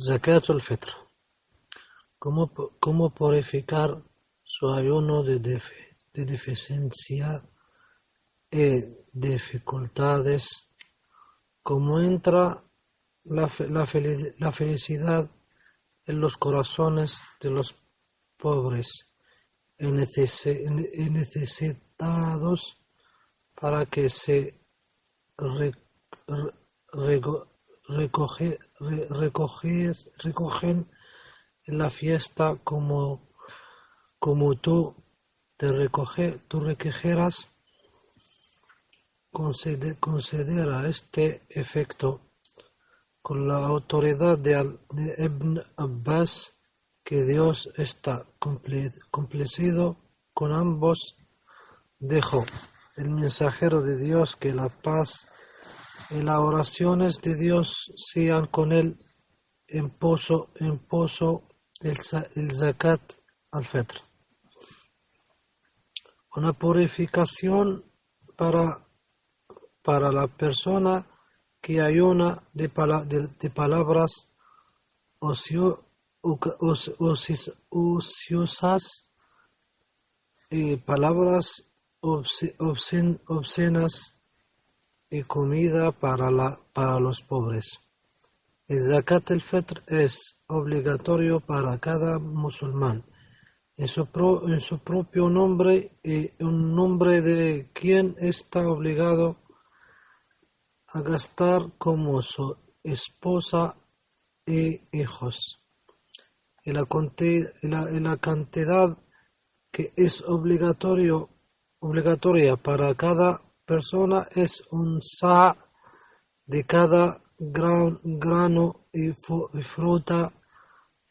Zakat al-Fitr. ¿Cómo, ¿Cómo purificar su ayuno de, de deficiencia y dificultades? ¿Cómo entra la, la, la felicidad en los corazones de los pobres y necesitados para que se re, re, recoge, recogen en la fiesta como, como tú te recoge, tú recogerás, considera este efecto con la autoridad de, Ibn Abbas que Dios está complacido con ambos. Dejó el mensajero de Dios que la paz y las oraciones de Dios sean con pozo, en pozo el, el zakat al-fitr. Una purificación para, para la persona que ayuna de, de, de palabras ocio, ociosas y palabras obscenas y comida para, la, para los pobres. El zakat al-fitr es obligatorio para cada musulmán en su, en su propio nombre y un nombre de quien está obligado a gastar como su esposa e hijos. Y la, la cantidad que es obligatorio, obligatoria para cada persona es un sa de cada grano y fruta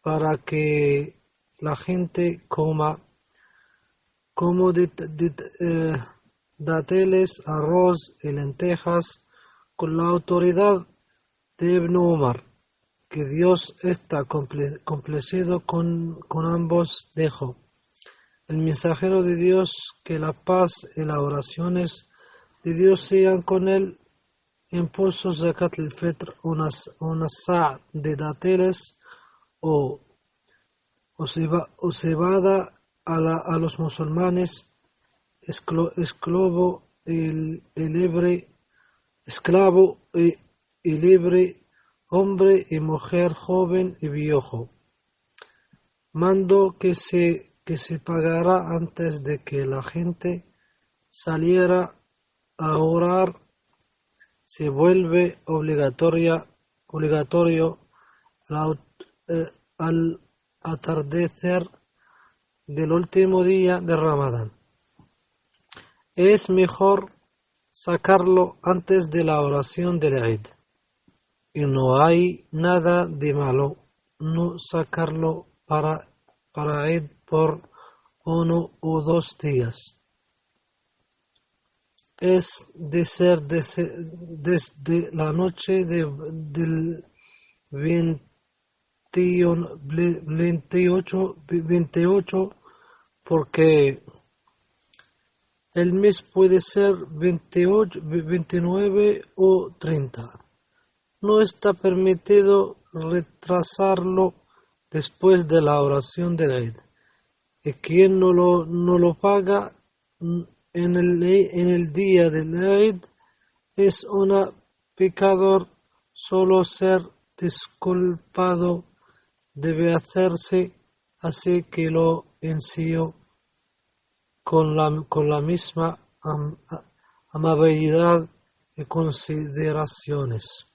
para que la gente coma como eh, dateles, arroz y lentejas con la autoridad de Ibn Umar, que Dios está complacido con, con ambos dejo. El mensajero de Dios, que la paz y las oraciones de Dios sean con él, impuso zakat al-fitr una, una sa' de dátiles o, o, cebada a, la, a los musulmanes, esclavo el, el libre, esclavo y, y libre, hombre y mujer, joven y viejo. Mando que se, que se pagará antes de que la gente saliera a orar se vuelve obligatoria, obligatorio eh, al atardecer del último día de Ramadán. Es mejor sacarlo antes de la oración del Eid. Y no hay nada de malo no sacarlo para, para Eid por uno o dos días es de ser desde la noche de, del 28, 28 porque el mes puede ser 28, 29 o 30. No está permitido retrasarlo después de la oración de Eid. Y quien no lo, no lo paga en el, en el día del Eid es un pecador, solo ser disculpado debe hacerse así que lo enseñó con la, con la misma amabilidad y consideraciones.